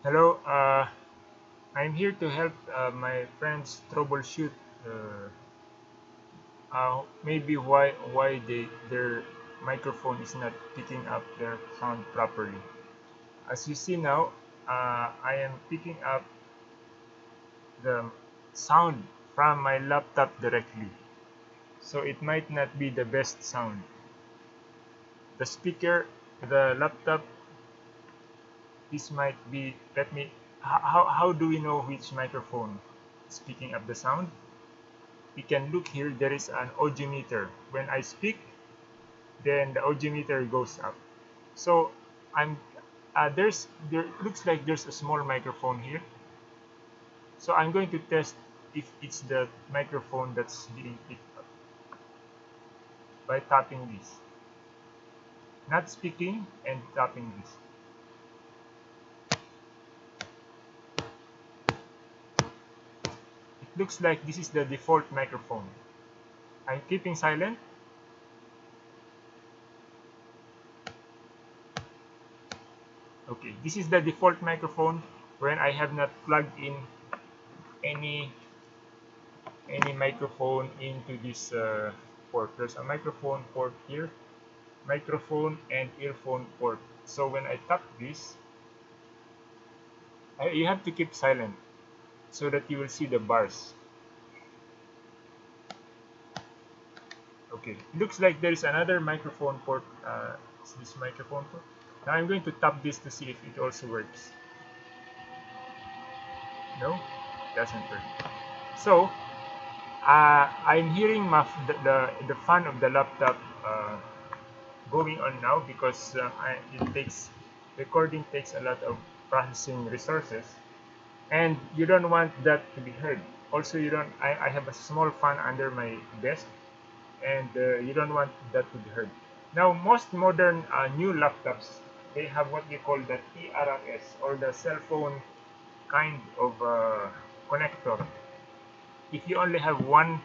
Hello, uh, I'm here to help uh, my friends troubleshoot uh, uh, maybe why why they their microphone is not picking up their sound properly. As you see now, uh, I am picking up the sound from my laptop directly, so it might not be the best sound. The speaker, the laptop this might be let me how, how do we know which microphone is picking up the sound? We can look here there is an audiometer when I speak then the audiometer goes up. So I'm uh, there's there looks like there's a small microphone here. So I'm going to test if it's the microphone that's being picked up by tapping this. Not speaking and tapping this looks like this is the default microphone. I'm keeping silent. Okay, this is the default microphone when I have not plugged in any any microphone into this uh, port. There's a microphone port here, microphone and earphone port. So when I tap this, I, you have to keep silent so that you will see the bars. Okay looks like there is another microphone port uh, this microphone port? Now I'm going to tap this to see if it also works. No doesn't work. So uh, I'm hearing my, the, the, the fan of the laptop uh, going on now because uh, I, it takes recording takes a lot of processing resources and you don't want that to be heard. Also you don't I, I have a small fan under my desk and uh, you don't want that to be heard. Now most modern uh, new laptops they have what we call the TRRS or the cell phone kind of uh, connector. If you only have one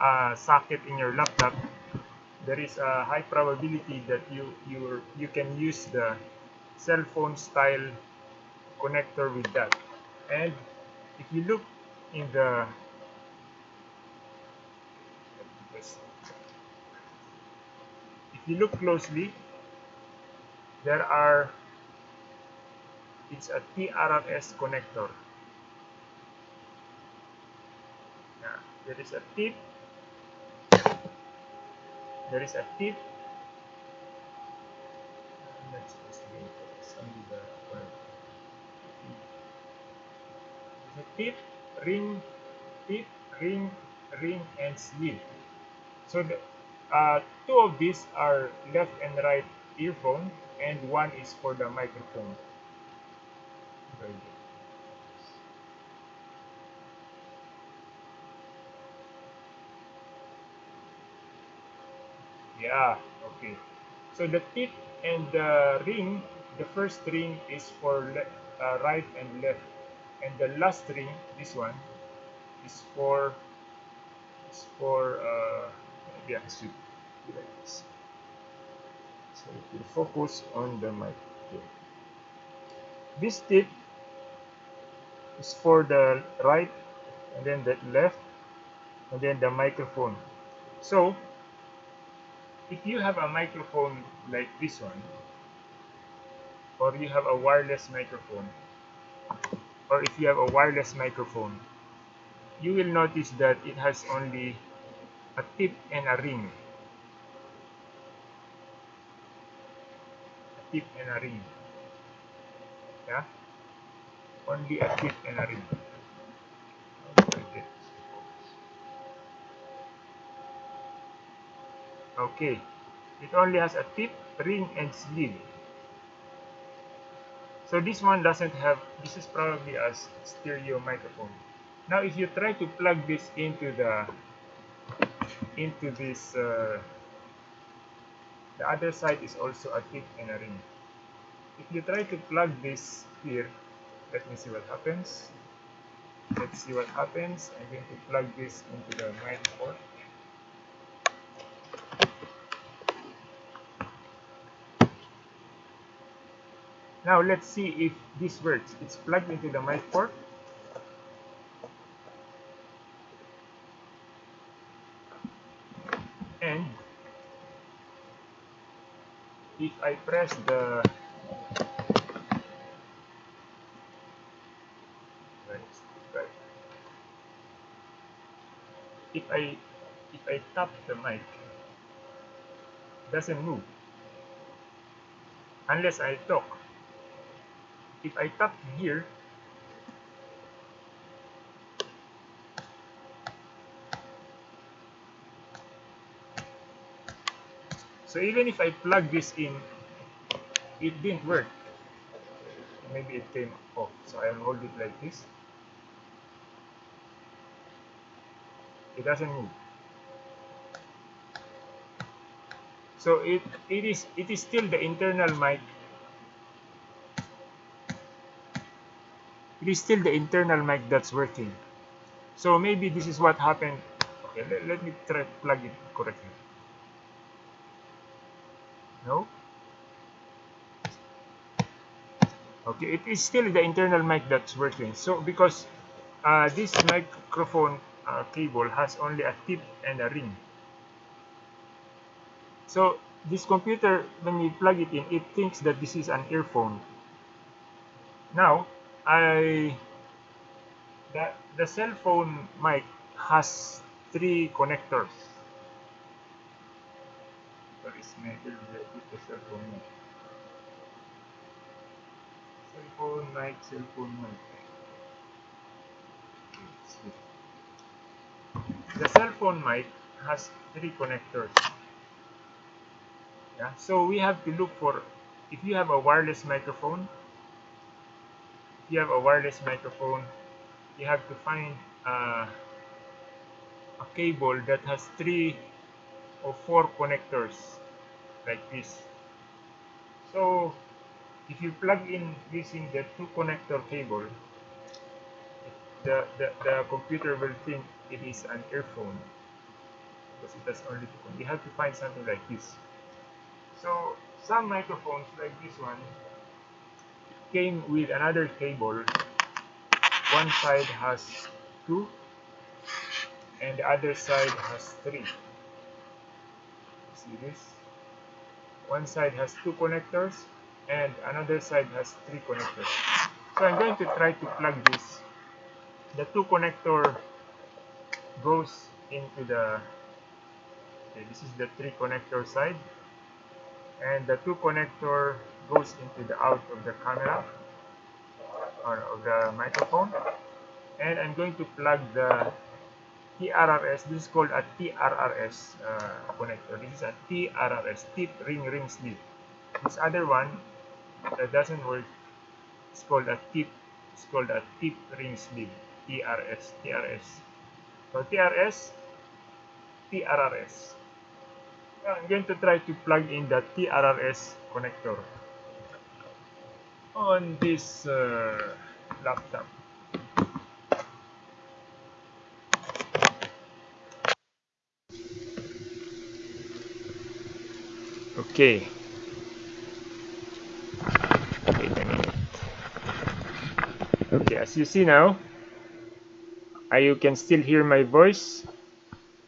uh, socket in your laptop there is a high probability that you you you can use the cell phone style connector with that and if you look in the if you look closely there are it's a TRRS connector. Yeah, there is a tip. There is a tip tip, ring, tip, ring, ring, and sleeve. So the, uh, two of these are left and right earphone, and one is for the microphone. Very good. Yeah, okay. So the tip and the ring, the first ring is for uh, right and left and the last string this one is for is for uh, yeah. So like this so it will focus on the mic okay. this tip is for the right and then the left and then the microphone. So if you have a microphone like this one or you have a wireless microphone or if you have a wireless microphone you will notice that it has only a tip and a ring. A tip and a ring. Yeah? Only a tip and a ring. Okay. It only has a tip ring and sleeve so this one doesn't have this is probably a stereo microphone. Now if you try to plug this into the into this uh, the other side is also a tip and a ring. If you try to plug this here let me see what happens. Let's see what happens. I'm going to plug this into the mic port now let's see if this works. It's plugged into the mic port. And if I press the if I if I tap the mic doesn't move. Unless I talk if I tap here so even if I plug this in it didn't work. Maybe it came off so I'll hold it like this. It doesn't move. So it it is it is still the internal mic it is still the internal mic that's working. So maybe this is what happened. Okay let, let me try to plug it correctly. No? Okay it is still the internal mic that's working. So because uh, this microphone uh, cable has only a tip and a ring. So this computer when you plug it in it thinks that this is an earphone. Now I the, the cell phone mic has three connectors. What is the cell phone mic. Cell phone mic cell phone mic. The cell phone mic has three connectors. Yeah so we have to look for if you have a wireless microphone you have a wireless microphone you have to find uh, a cable that has three or four connectors like this so if you plug in using the two connector cable the, the, the computer will think it is an earphone because it has only two. You have to find something like this. So some microphones like this one came with another cable. One side has two and the other side has three. See this? One side has two connectors and another side has three connectors. So I'm going to try to plug this. The two connector goes into the okay, this is the three connector side and the two connector goes into the out of the camera or of the microphone. And I'm going to plug the TRRS this is called a TRRS uh, connector. This is a TRRS tip ring ring sleeve. This other one that doesn't work it's called a tip it's called a tip ring sleeve. TRS TRS so TRS, TRRS. I'm going to try to plug in the TRRS connector on this uh, laptop. Okay. Wait a minute. Okay, as you see now, uh, you can still hear my voice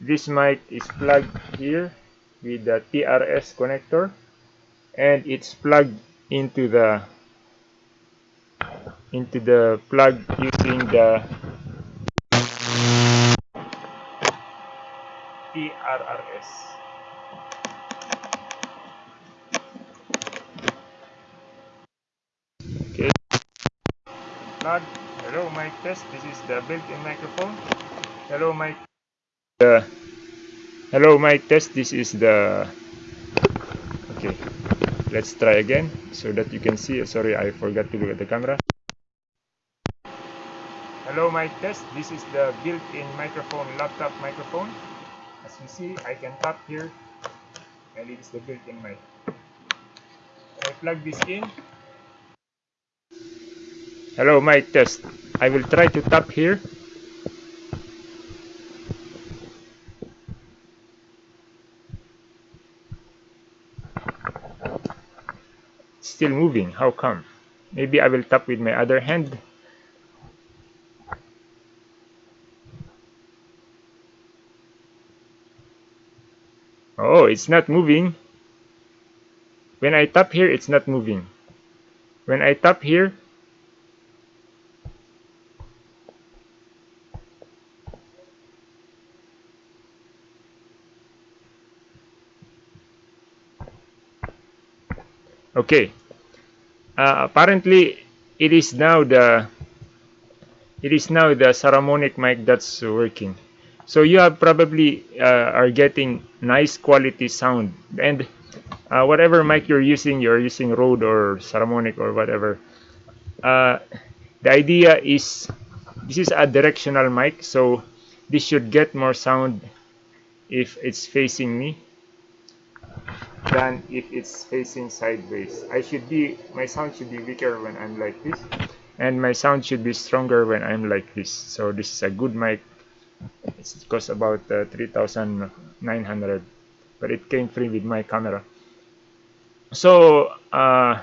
this mic is plugged here with the TRS connector and it's plugged into the into the plug using the TRRS okay. Hello mic test. This is the built-in microphone. Hello mic. Uh, hello mic test. This is the okay. Let's try again so that you can see. Sorry I forgot to look at the camera hello mic test this is the built-in microphone laptop microphone as you see I can tap here and it is the built-in mic I plug this in Hello, mic test. I will try to tap here. Still moving. How come? maybe I will tap with my other hand it's not moving. When I tap here it's not moving. When I tap here okay. Uh, apparently it is now the it is now the Saramonic mic that's working so you have probably uh, are getting nice quality sound and uh, whatever mic you're using you're using Rode or Saramonic or whatever uh, the idea is this is a directional mic so this should get more sound if it's facing me than if it's facing sideways. I should be, my sound should be weaker when I'm like this and my sound should be stronger when I'm like this. So this is a good mic. It costs about uh, 3,900 but it came free with my camera. So uh,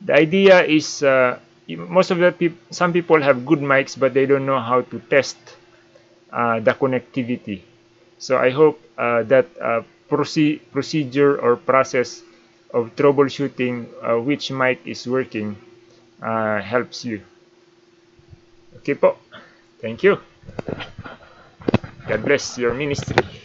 the idea is uh, most of the people, some people have good mics but they don't know how to test uh, the connectivity. So I hope uh, that uh, proce procedure or process of troubleshooting which mic is working helps you. Okay po. Thank you. God bless your ministry.